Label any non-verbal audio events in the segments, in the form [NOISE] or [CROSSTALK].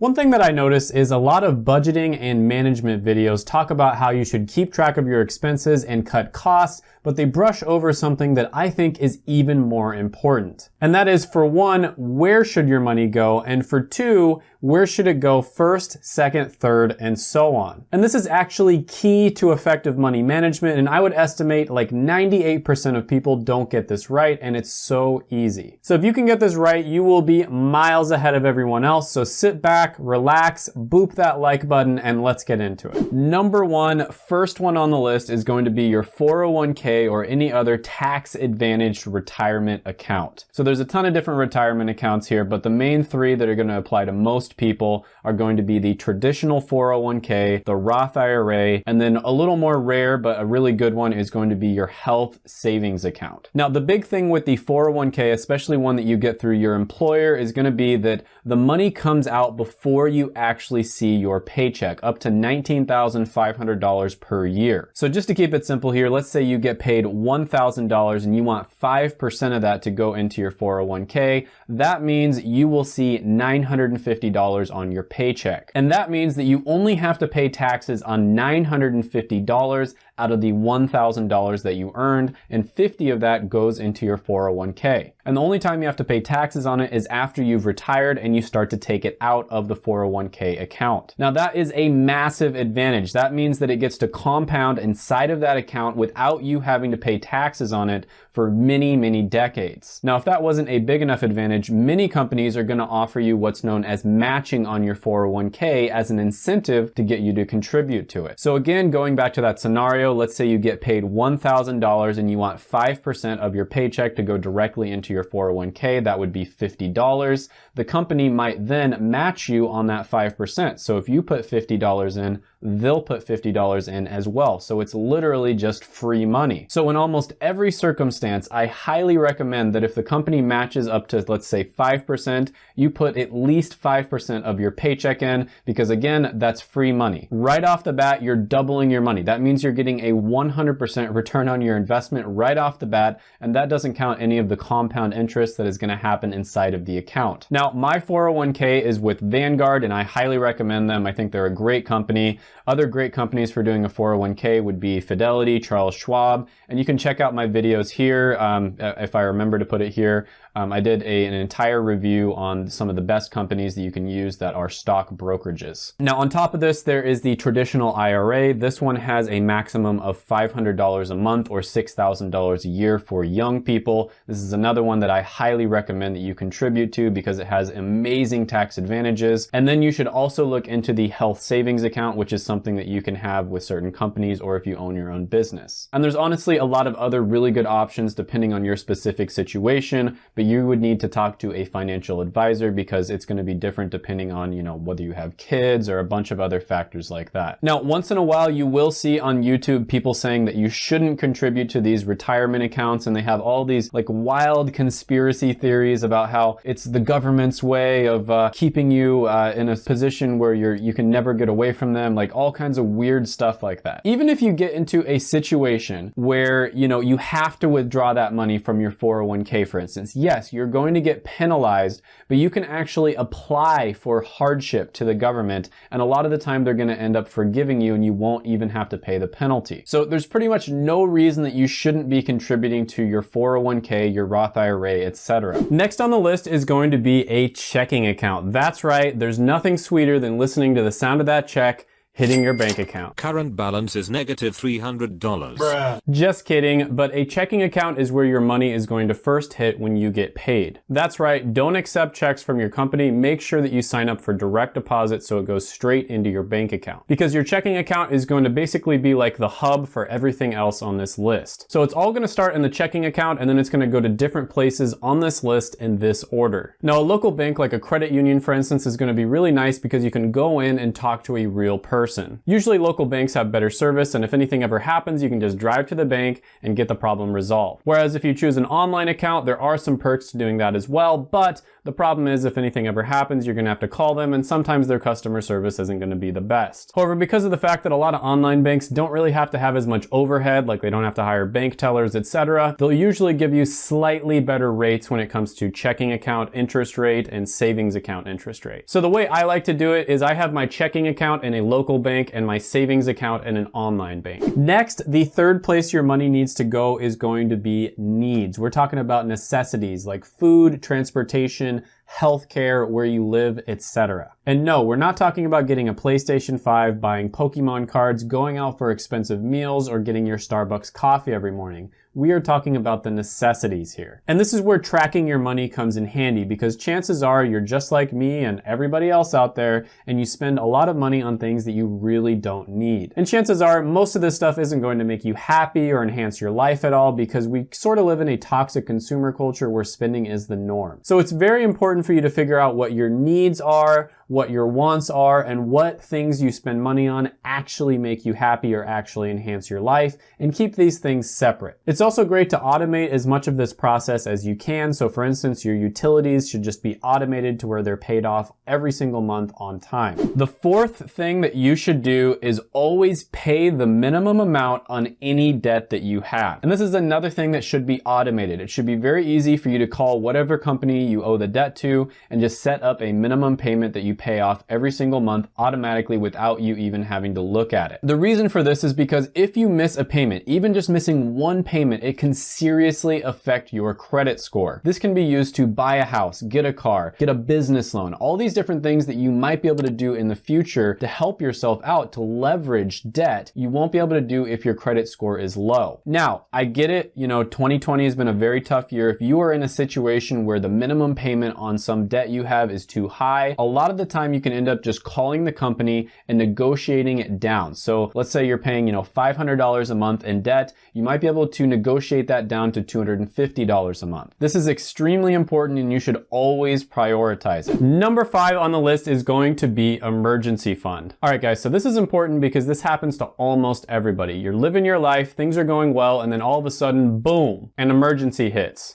One thing that I notice is a lot of budgeting and management videos talk about how you should keep track of your expenses and cut costs, but they brush over something that I think is even more important. And that is for one, where should your money go? And for two, where should it go first, second, third, and so on. And this is actually key to effective money management, and I would estimate like 98% of people don't get this right, and it's so easy. So if you can get this right, you will be miles ahead of everyone else, so sit back, relax, boop that like button, and let's get into it. Number one, first one on the list is going to be your 401k or any other tax advantaged retirement account. So there's a ton of different retirement accounts here, but the main three that are gonna apply to most most people are going to be the traditional 401k, the Roth IRA, and then a little more rare, but a really good one is going to be your health savings account. Now, the big thing with the 401k, especially one that you get through your employer, is gonna be that the money comes out before you actually see your paycheck, up to $19,500 per year. So just to keep it simple here, let's say you get paid $1,000 and you want 5% of that to go into your 401k. That means you will see $950 $950 on your paycheck. And that means that you only have to pay taxes on $950 out of the $1,000 that you earned, and 50 of that goes into your 401k. And the only time you have to pay taxes on it is after you've retired and you start to take it out of the 401k account. Now that is a massive advantage. That means that it gets to compound inside of that account without you having to pay taxes on it for many, many decades. Now, if that wasn't a big enough advantage, many companies are gonna offer you what's known as matching on your 401k as an incentive to get you to contribute to it. So again, going back to that scenario, let's say you get paid $1,000 and you want 5% of your paycheck to go directly into your 401k, that would be $50. The company might then match you on that 5%. So if you put $50 in, they'll put $50 in as well. So it's literally just free money. So in almost every circumstance, I highly recommend that if the company matches up to, let's say 5%, you put at least 5% of your paycheck in because again, that's free money. Right off the bat, you're doubling your money. That means you're getting a 100% return on your investment right off the bat. And that doesn't count any of the compound interest that is gonna happen inside of the account. Now, my 401k is with Vanguard and I highly recommend them. I think they're a great company. Other great companies for doing a 401k would be Fidelity, Charles Schwab, and you can check out my videos here, um, if I remember to put it here, um, I did a, an entire review on some of the best companies that you can use that are stock brokerages. Now on top of this, there is the traditional IRA. This one has a maximum of $500 a month or $6,000 a year for young people. This is another one that I highly recommend that you contribute to because it has amazing tax advantages. And then you should also look into the health savings account, which is something that you can have with certain companies or if you own your own business. And there's honestly a lot of other really good options depending on your specific situation, but you would need to talk to a financial advisor because it's going to be different depending on, you know, whether you have kids or a bunch of other factors like that. Now, once in a while, you will see on YouTube people saying that you shouldn't contribute to these retirement accounts and they have all these like wild conspiracy theories about how it's the government's way of uh, keeping you uh, in a position where you're you can never get away from them, like all kinds of weird stuff like that. Even if you get into a situation where, you know, you have to withdraw that money from your 401k, for instance, yes, yes, you're going to get penalized, but you can actually apply for hardship to the government. And a lot of the time they're going to end up forgiving you and you won't even have to pay the penalty. So there's pretty much no reason that you shouldn't be contributing to your 401k, your Roth IRA, etc. Next on the list is going to be a checking account. That's right. There's nothing sweeter than listening to the sound of that check hitting your bank account. Current balance is negative $300. Bruh. Just kidding, but a checking account is where your money is going to first hit when you get paid. That's right, don't accept checks from your company. Make sure that you sign up for direct deposit so it goes straight into your bank account. Because your checking account is going to basically be like the hub for everything else on this list. So it's all gonna start in the checking account and then it's gonna go to different places on this list in this order. Now a local bank like a credit union for instance is gonna be really nice because you can go in and talk to a real person person. Usually local banks have better service and if anything ever happens, you can just drive to the bank and get the problem resolved. Whereas if you choose an online account, there are some perks to doing that as well, but the problem is if anything ever happens, you're gonna have to call them and sometimes their customer service isn't gonna be the best. However, because of the fact that a lot of online banks don't really have to have as much overhead, like they don't have to hire bank tellers, etc., they'll usually give you slightly better rates when it comes to checking account interest rate and savings account interest rate. So the way I like to do it is I have my checking account in a local bank and my savings account and an online bank. Next, the third place your money needs to go is going to be needs. We're talking about necessities like food, transportation, healthcare, where you live, etc. And no, we're not talking about getting a PlayStation 5, buying Pokemon cards, going out for expensive meals, or getting your Starbucks coffee every morning. We are talking about the necessities here. And this is where tracking your money comes in handy because chances are you're just like me and everybody else out there and you spend a lot of money on things that you really don't need. And chances are most of this stuff isn't going to make you happy or enhance your life at all because we sort of live in a toxic consumer culture where spending is the norm. So it's very important for you to figure out what your needs are, what your wants are, and what things you spend money on actually make you happy or actually enhance your life, and keep these things separate. It's also great to automate as much of this process as you can. So for instance, your utilities should just be automated to where they're paid off every single month on time. The fourth thing that you should do is always pay the minimum amount on any debt that you have. And this is another thing that should be automated. It should be very easy for you to call whatever company you owe the debt to and just set up a minimum payment that you pay off every single month automatically without you even having to look at it. The reason for this is because if you miss a payment, even just missing one payment, it can seriously affect your credit score. This can be used to buy a house, get a car, get a business loan, all these different things that you might be able to do in the future to help yourself out to leverage debt you won't be able to do if your credit score is low. Now, I get it, you know, 2020 has been a very tough year. If you are in a situation where the minimum payment on some debt you have is too high, a lot of the time you can end up just calling the company and negotiating it down. So let's say you're paying, you know, $500 a month in debt, you might be able to negotiate that down to $250 a month. This is extremely important and you should always prioritize it. Number five on the list is going to be emergency fund. All right, guys, so this is important because this happens to almost everybody. You're living your life, things are going well, and then all of a sudden, boom, an emergency hits.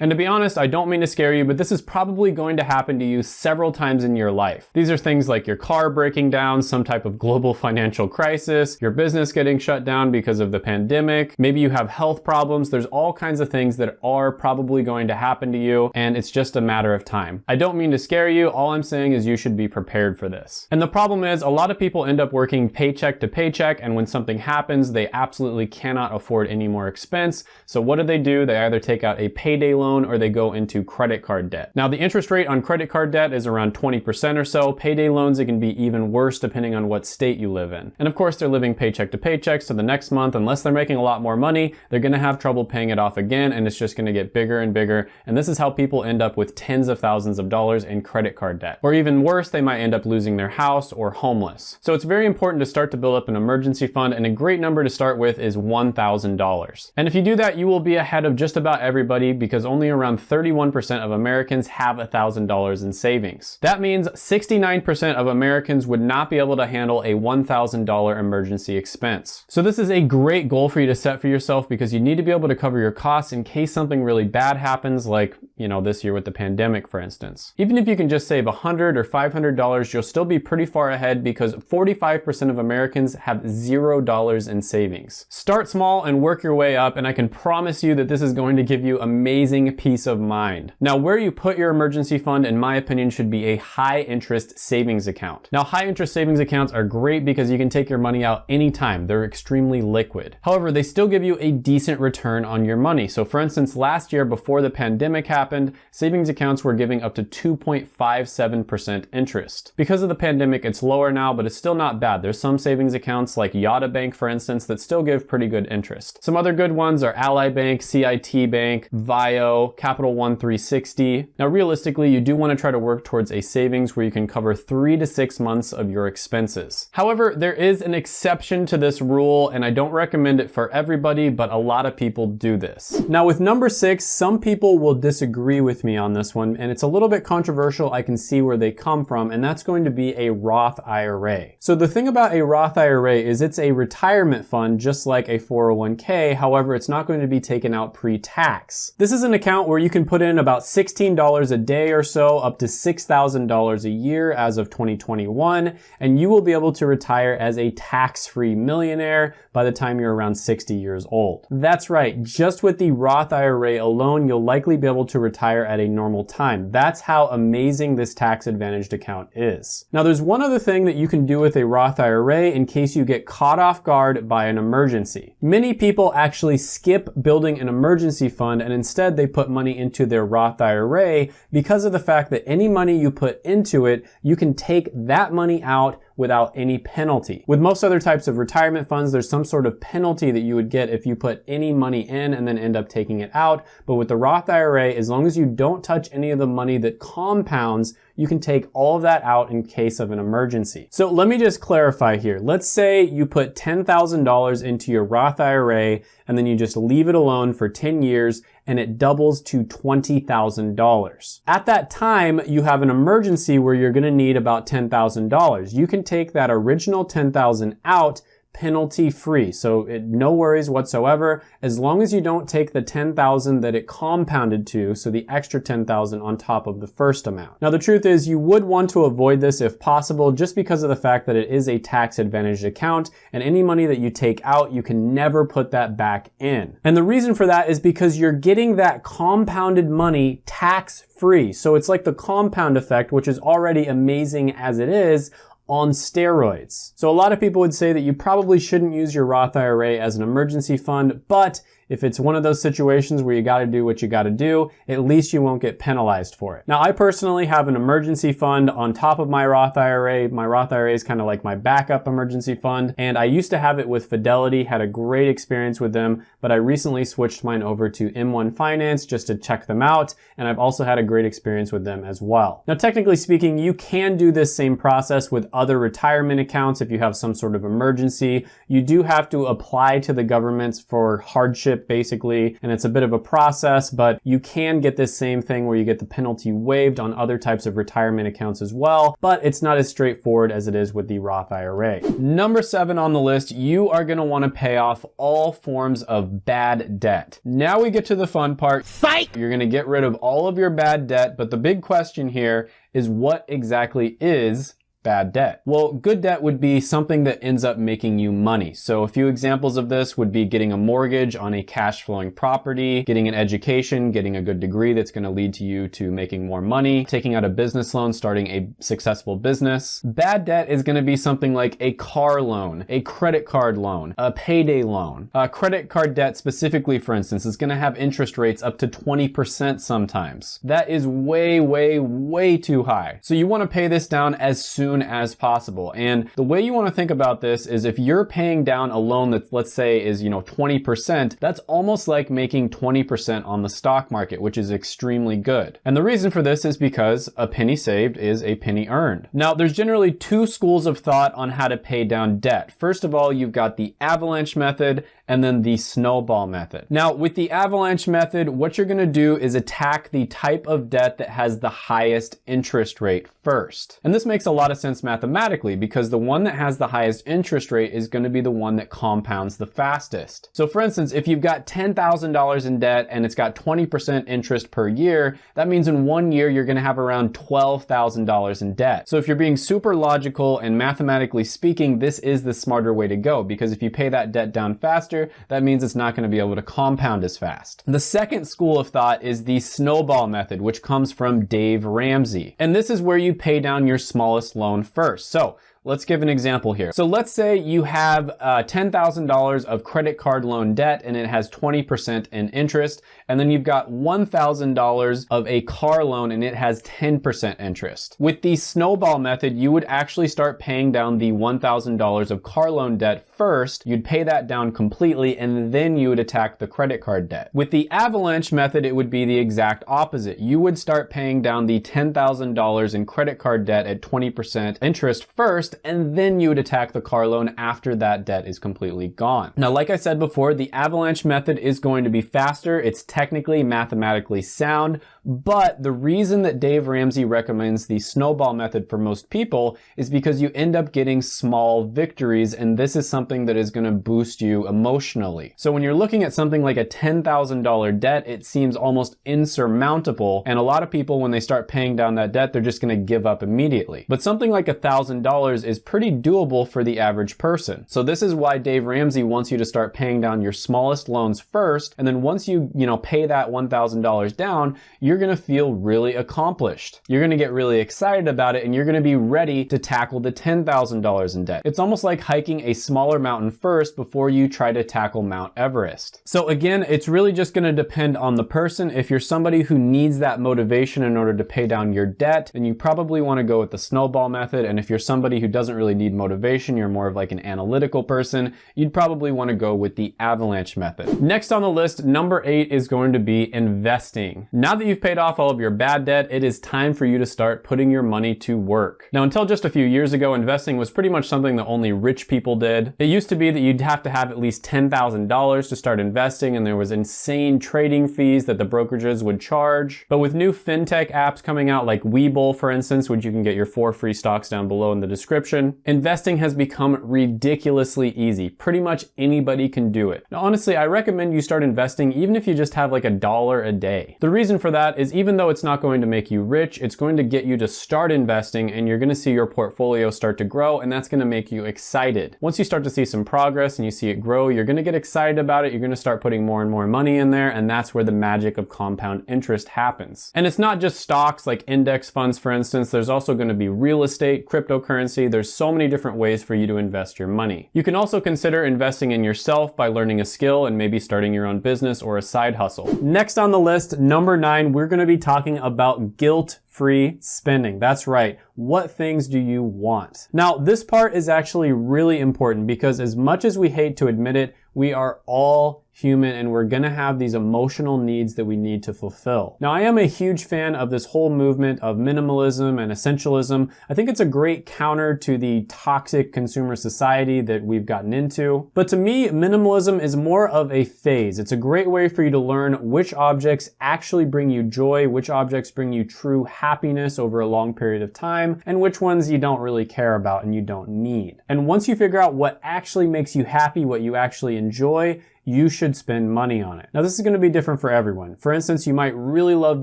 And to be honest, I don't mean to scare you, but this is probably going to happen to you several times in your life. These are things like your car breaking down, some type of global financial crisis, your business getting shut down because of the pandemic, maybe you have health problems. There's all kinds of things that are probably going to happen to you, and it's just a matter of time. I don't mean to scare you. All I'm saying is you should be prepared for this. And the problem is a lot of people end up working paycheck to paycheck, and when something happens, they absolutely cannot afford any more expense. So what do they do? They either take out a payday loan loan or they go into credit card debt. Now the interest rate on credit card debt is around 20% or so. Payday loans, it can be even worse depending on what state you live in. And of course they're living paycheck to paycheck, so the next month, unless they're making a lot more money, they're gonna have trouble paying it off again and it's just gonna get bigger and bigger. And this is how people end up with tens of thousands of dollars in credit card debt. Or even worse, they might end up losing their house or homeless. So it's very important to start to build up an emergency fund and a great number to start with is $1,000. And if you do that, you will be ahead of just about everybody because only around 31% of Americans have $1,000 in savings. That means 69% of Americans would not be able to handle a $1,000 emergency expense. So this is a great goal for you to set for yourself because you need to be able to cover your costs in case something really bad happens like, you know, this year with the pandemic, for instance. Even if you can just save 100 or $500, you'll still be pretty far ahead because 45% of Americans have $0 in savings. Start small and work your way up and I can promise you that this is going to give you amazing peace of mind. Now, where you put your emergency fund, in my opinion, should be a high interest savings account. Now, high interest savings accounts are great because you can take your money out anytime. They're extremely liquid. However, they still give you a decent return on your money. So for instance, last year before the pandemic happened, savings accounts were giving up to 2.57% interest. Because of the pandemic, it's lower now, but it's still not bad. There's some savings accounts like Yotta Bank, for instance, that still give pretty good interest. Some other good ones are Ally Bank, CIT Bank, VIO, Capital One 360. Now realistically, you do want to try to work towards a savings where you can cover three to six months of your expenses. However, there is an exception to this rule and I don't recommend it for everybody, but a lot of people do this. Now with number six, some people will disagree disagree with me on this one, and it's a little bit controversial. I can see where they come from, and that's going to be a Roth IRA. So the thing about a Roth IRA is it's a retirement fund just like a 401k. However, it's not going to be taken out pre-tax. This is an account where you can put in about $16 a day or so up to $6,000 a year as of 2021, and you will be able to retire as a tax-free millionaire by the time you're around 60 years old. That's right, just with the Roth IRA alone, you'll likely be able to retire at a normal time. That's how amazing this tax advantaged account is. Now there's one other thing that you can do with a Roth IRA in case you get caught off guard by an emergency. Many people actually skip building an emergency fund and instead they put money into their Roth IRA because of the fact that any money you put into it, you can take that money out without any penalty. With most other types of retirement funds, there's some sort of penalty that you would get if you put any money in and then end up taking it out. But with the Roth IRA, as long as you don't touch any of the money that compounds, you can take all of that out in case of an emergency. So let me just clarify here. Let's say you put $10,000 into your Roth IRA and then you just leave it alone for 10 years and it doubles to $20,000. At that time, you have an emergency where you're gonna need about $10,000. You can take that original 10,000 out penalty free. So it, no worries whatsoever as long as you don't take the 10,000 that it compounded to, so the extra 10,000 on top of the first amount. Now the truth is you would want to avoid this if possible just because of the fact that it is a tax advantaged account and any money that you take out, you can never put that back in. And the reason for that is because you're getting that compounded money tax free. So it's like the compound effect, which is already amazing as it is, on steroids. So a lot of people would say that you probably shouldn't use your Roth IRA as an emergency fund, but if it's one of those situations where you gotta do what you gotta do, at least you won't get penalized for it. Now, I personally have an emergency fund on top of my Roth IRA. My Roth IRA is kind of like my backup emergency fund, and I used to have it with Fidelity, had a great experience with them, but I recently switched mine over to M1 Finance just to check them out, and I've also had a great experience with them as well. Now, technically speaking, you can do this same process with other retirement accounts if you have some sort of emergency. You do have to apply to the governments for hardship basically, and it's a bit of a process, but you can get this same thing where you get the penalty waived on other types of retirement accounts as well, but it's not as straightforward as it is with the Roth IRA. Number seven on the list, you are gonna wanna pay off all forms of bad debt. Now we get to the fun part. Fight! You're gonna get rid of all of your bad debt, but the big question here is what exactly is bad debt? Well, good debt would be something that ends up making you money. So a few examples of this would be getting a mortgage on a cash flowing property, getting an education, getting a good degree that's going to lead to you to making more money, taking out a business loan, starting a successful business. Bad debt is going to be something like a car loan, a credit card loan, a payday loan. A credit card debt specifically, for instance, is going to have interest rates up to 20% sometimes. That is way, way, way too high. So you want to pay this down as soon soon as possible. And the way you want to think about this is if you're paying down a loan that let's say is, you know, 20%, that's almost like making 20% on the stock market, which is extremely good. And the reason for this is because a penny saved is a penny earned. Now, there's generally two schools of thought on how to pay down debt. First of all, you've got the avalanche method and then the snowball method. Now, with the avalanche method, what you're gonna do is attack the type of debt that has the highest interest rate first. And this makes a lot of sense mathematically because the one that has the highest interest rate is gonna be the one that compounds the fastest. So for instance, if you've got $10,000 in debt and it's got 20% interest per year, that means in one year you're gonna have around $12,000 in debt. So if you're being super logical and mathematically speaking, this is the smarter way to go because if you pay that debt down faster, faster, that means it's not going to be able to compound as fast. The second school of thought is the snowball method, which comes from Dave Ramsey. And this is where you pay down your smallest loan first. So Let's give an example here. So let's say you have uh, $10,000 of credit card loan debt and it has 20% in interest. And then you've got $1,000 of a car loan and it has 10% interest. With the snowball method, you would actually start paying down the $1,000 of car loan debt first. You'd pay that down completely and then you would attack the credit card debt. With the avalanche method, it would be the exact opposite. You would start paying down the $10,000 in credit card debt at 20% interest first and then you would attack the car loan after that debt is completely gone. Now, like I said before, the avalanche method is going to be faster. It's technically mathematically sound, but the reason that Dave Ramsey recommends the snowball method for most people is because you end up getting small victories and this is something that is gonna boost you emotionally. So when you're looking at something like a $10,000 debt, it seems almost insurmountable and a lot of people when they start paying down that debt, they're just gonna give up immediately. But something like $1,000 is pretty doable for the average person. So this is why Dave Ramsey wants you to start paying down your smallest loans first and then once you, you know, pay that $1,000 down, you're gonna feel really accomplished. You're gonna get really excited about it and you're gonna be ready to tackle the $10,000 in debt. It's almost like hiking a smaller mountain first before you try to tackle Mount Everest. So again, it's really just gonna depend on the person. If you're somebody who needs that motivation in order to pay down your debt, then you probably wanna go with the snowball method. And if you're somebody who doesn't really need motivation, you're more of like an analytical person, you'd probably wanna go with the avalanche method. Next on the list, number eight is going to be investing. Now that you've paid off all of your bad debt, it is time for you to start putting your money to work. Now, until just a few years ago, investing was pretty much something that only rich people did. It used to be that you'd have to have at least $10,000 to start investing and there was insane trading fees that the brokerages would charge. But with new fintech apps coming out like Webull, for instance, which you can get your four free stocks down below in the description, investing has become ridiculously easy. Pretty much anybody can do it. Now, honestly, I recommend you start investing even if you just have like a dollar a day. The reason for that is even though it's not going to make you rich, it's going to get you to start investing and you're gonna see your portfolio start to grow and that's gonna make you excited. Once you start to see some progress and you see it grow, you're gonna get excited about it, you're gonna start putting more and more money in there and that's where the magic of compound interest happens. And it's not just stocks like index funds, for instance, there's also gonna be real estate, cryptocurrency, there's so many different ways for you to invest your money. You can also consider investing in yourself by learning a skill and maybe starting your own business or a side hustle. Next on the list, number nine, we're gonna be talking about guilt free spending. That's right. What things do you want? Now, this part is actually really important because as much as we hate to admit it, we are all human and we're gonna have these emotional needs that we need to fulfill. Now, I am a huge fan of this whole movement of minimalism and essentialism. I think it's a great counter to the toxic consumer society that we've gotten into. But to me, minimalism is more of a phase. It's a great way for you to learn which objects actually bring you joy, which objects bring you true happiness over a long period of time, and which ones you don't really care about and you don't need. And once you figure out what actually makes you happy, what you actually enjoy, you should spend money on it. Now this is gonna be different for everyone. For instance, you might really love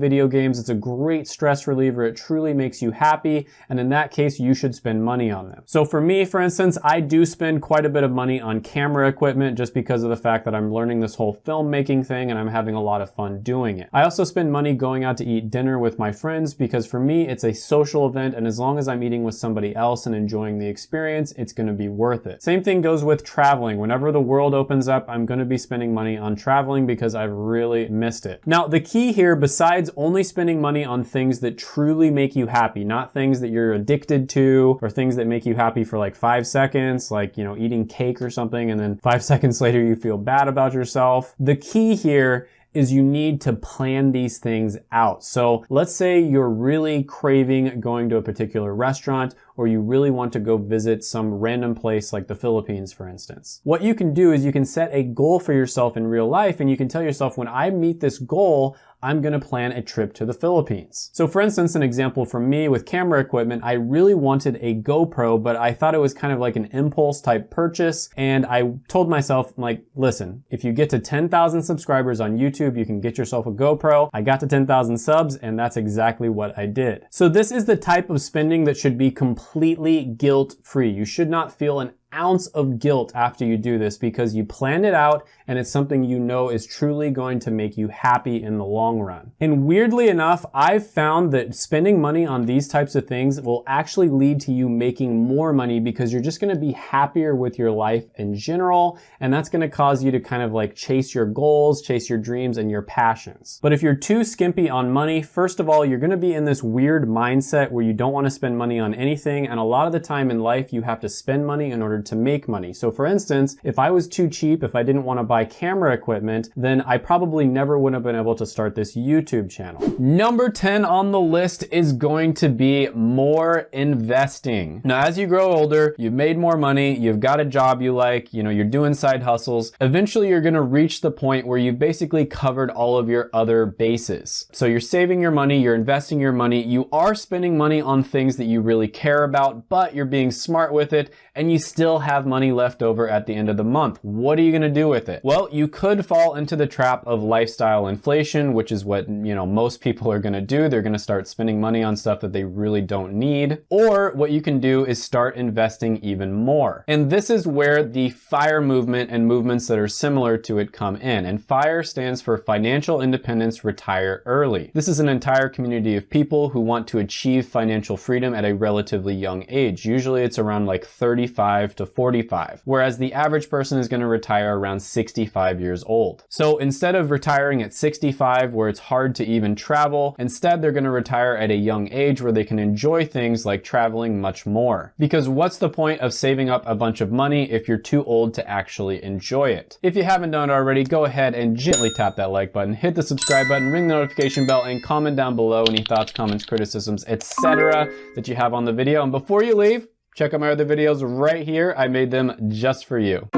video games. It's a great stress reliever. It truly makes you happy. And in that case, you should spend money on them. So for me, for instance, I do spend quite a bit of money on camera equipment just because of the fact that I'm learning this whole filmmaking thing and I'm having a lot of fun doing it. I also spend money going out to eat dinner with my friends because for me, it's a social event. And as long as I'm eating with somebody else and enjoying the experience, it's gonna be worth it. Same thing goes with traveling. Whenever the world opens up, I'm gonna be spending money on traveling because I've really missed it. Now, the key here, besides only spending money on things that truly make you happy, not things that you're addicted to or things that make you happy for like five seconds, like, you know, eating cake or something, and then [LAUGHS] five seconds later you feel bad about yourself. The key here is you need to plan these things out. So let's say you're really craving going to a particular restaurant or you really want to go visit some random place like the Philippines, for instance. What you can do is you can set a goal for yourself in real life and you can tell yourself, when I meet this goal, I'm gonna plan a trip to the Philippines. So for instance, an example from me with camera equipment, I really wanted a GoPro, but I thought it was kind of like an impulse type purchase. And I told myself, like, listen, if you get to 10,000 subscribers on YouTube, you can get yourself a GoPro. I got to 10,000 subs and that's exactly what I did. So this is the type of spending that should be completely guilt free. You should not feel an ounce of guilt after you do this because you planned it out and it's something you know is truly going to make you happy in the long run. And weirdly enough, I've found that spending money on these types of things will actually lead to you making more money because you're just gonna be happier with your life in general. And that's gonna cause you to kind of like chase your goals, chase your dreams and your passions. But if you're too skimpy on money, first of all, you're gonna be in this weird mindset where you don't wanna spend money on anything. And a lot of the time in life, you have to spend money in order to make money. So for instance, if I was too cheap, if I didn't want to buy camera equipment, then I probably never would have been able to start this YouTube channel. Number 10 on the list is going to be more investing. Now, as you grow older, you've made more money, you've got a job you like, you know, you're doing side hustles. Eventually, you're going to reach the point where you've basically covered all of your other bases. So you're saving your money, you're investing your money, you are spending money on things that you really care about, but you're being smart with it and you still have money left over at the end of the month. What are you going to do with it? Well, you could fall into the trap of lifestyle inflation, which is what, you know, most people are going to do. They're going to start spending money on stuff that they really don't need. Or what you can do is start investing even more. And this is where the FIRE movement and movements that are similar to it come in. And FIRE stands for Financial Independence Retire Early. This is an entire community of people who want to achieve financial freedom at a relatively young age. Usually it's around like 35 to 45, whereas the average person is going to retire around 65 years old. So instead of retiring at 65 where it's hard to even travel, instead they're going to retire at a young age where they can enjoy things like traveling much more. Because what's the point of saving up a bunch of money if you're too old to actually enjoy it? If you haven't done it already, go ahead and gently tap that like button, hit the subscribe button, ring the notification bell, and comment down below any thoughts, comments, criticisms, etc. that you have on the video. And before you leave, check out my other videos right here. I made them just for you.